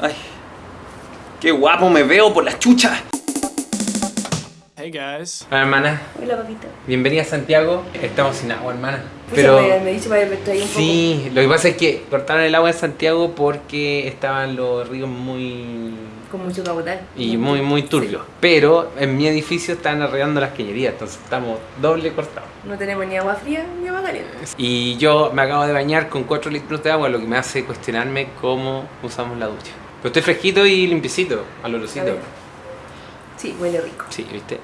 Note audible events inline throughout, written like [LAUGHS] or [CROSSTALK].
Ay, qué guapo me veo por la chucha. Hey guys. Hola hermana, Hola, papito. bienvenida a Santiago. Estamos sin agua, hermana. Pero me, me dice para que me traiga un sí, lo que pasa es que cortaron el agua en Santiago porque estaban los ríos muy. Con mucho caudal. y muy muy turbios. Pero en mi edificio están arreglando las cañerías, entonces estamos doble cortados. No tenemos ni agua fría ni agua caliente. Y yo me acabo de bañar con 4 litros de agua, lo que me hace cuestionarme cómo usamos la ducha. Pero estoy fresquito y limpiecito, al olorcito. Sí, huele rico. Sí, ¿viste?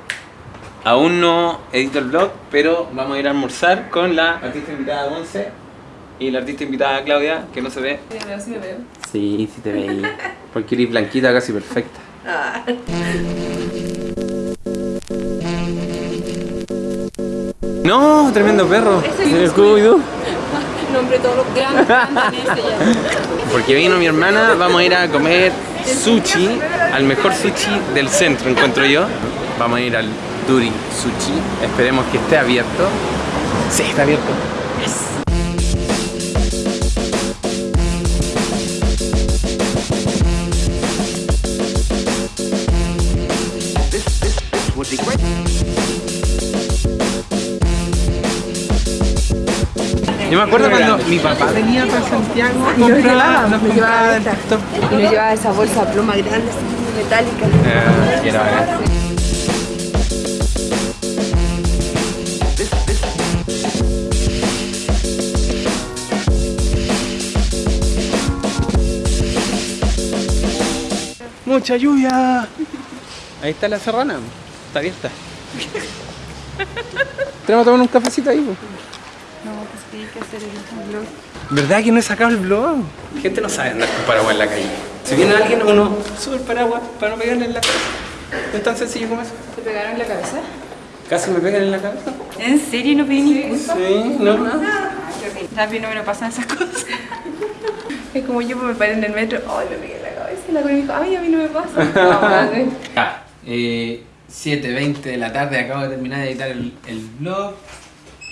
Aún no edito el vlog, pero vamos a ir a almorzar con la artista invitada Monse y la artista invitada Claudia, que no se ve. Sí, me veo, sí me veo. Sí, sí te veí. Porque eres blanquita, casi perfecta. Ah. ¡No! ¡Tremendo perro! Es ¿El el Scooby-Doo? Nombre todos los grandes. [LAUGHS] Porque vino mi hermana, vamos a ir a comer sushi, al mejor sushi del centro, encuentro yo. Vamos a ir al Duri Sushi, esperemos que esté abierto. Sí, está abierto. Yo me acuerdo cuando mi papá venía para Santiago, Y nos llevaba, nos llevaba. Y nos llevaba esa bolsa pluma grande, así, metálica. Ah, era bacán. Mucha lluvia. Ahí está la serrana. Está abierta. Tenemos que tomar un cafecito ahí. No, pues que hay que hacer el blog. ¿Verdad que no he sacado el blog? La gente no sabe andar con paraguas en la calle. Si viene alguien, uno sube el paraguas para no pegarle en la cabeza. Es tan sencillo como eso. ¿Te pegaron en la cabeza? Casi me pegan en la cabeza. ¿En serio no pedí ni disculpas? Sí, no. A mí no me lo pasan esas [LAUGHS] cosas. Es como yo me paré en el metro, ay, me pegué en la cabeza y la me dijo, ay, a mí no me pasa. [LAUGHS] No, madre. Ya, eh, 7.20 de la tarde, acabo de terminar de editar el, el vlog.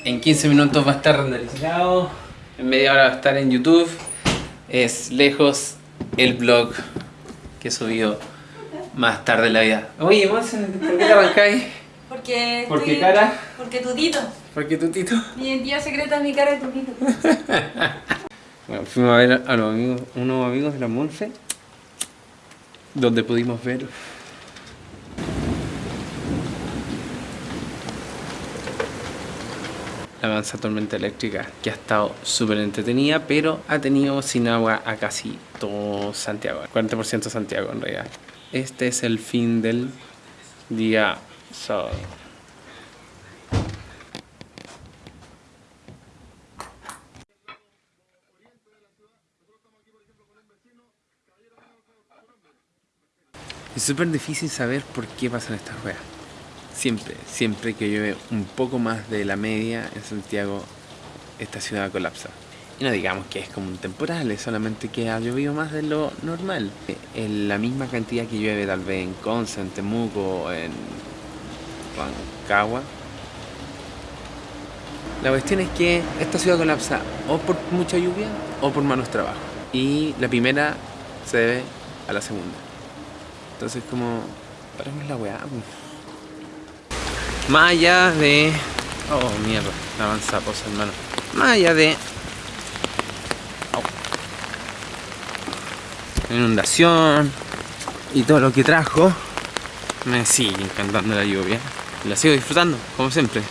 En 15 minutos va a estar renderizado. En media hora va a estar en YouTube. Es lejos el vlog que he subido más tarde en la vida. Oye, ¿por qué te arrancáis? Porque. ¿Por qué estoy- cara? Porque tutito. ¿Por qué tu tito? Mi identidad secreta es mi cara de tutito. [LAUGHS] Bueno, fuimos a ver a los amigos, unos amigos de la Monse, donde pudimos ver la avanza tormenta eléctrica, que ha estado súper entretenida, pero ha tenido sin agua a casi todo Santiago, 40% Santiago en realidad. Este es el fin del día sábado. Es súper difícil saber por qué pasan estas weas. Siempre, siempre que llueve un poco más de la media en Santiago, esta ciudad colapsa. Y no digamos que es como un temporal, es solamente que ha llovido más de lo normal. En la misma cantidad que llueve tal vez en Conce, en Temuco, en Rancagua. La cuestión es que esta ciudad colapsa o por mucha lluvia o por malos trabajos. Y la primera se debe a la segunda. Entonces como, paremos la weá. Pues. Más allá de... Oh, mierda, la avanza posa, hermano. Más allá de... Au. Inundación y todo lo que trajo, me sigue encantando la lluvia. La sigo disfrutando, como siempre.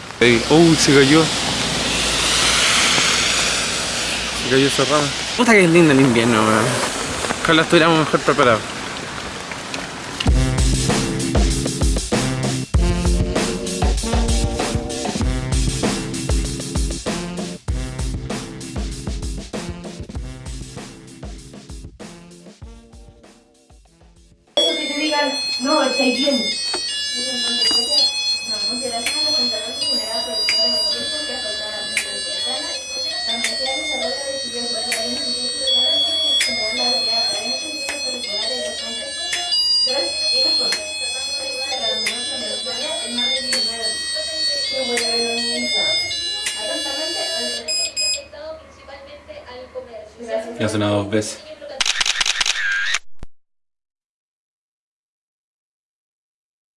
Oh, se cayó. Se cayó esa rama. Puta que es lindo el invierno, weón. Ojalá estuviéramos mejor preparados. No, estáis bien. Ya sonado dos veces.